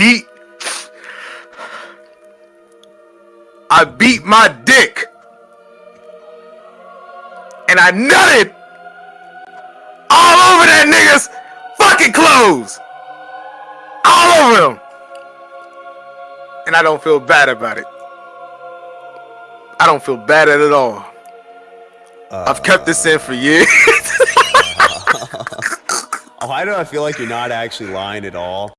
beat I beat my dick and I nutted all over that nigga's fucking clothes. All over them. And I don't feel bad about it. I don't feel bad at it all. Uh, I've kept this in for years. Why do I feel like you're not actually lying at all?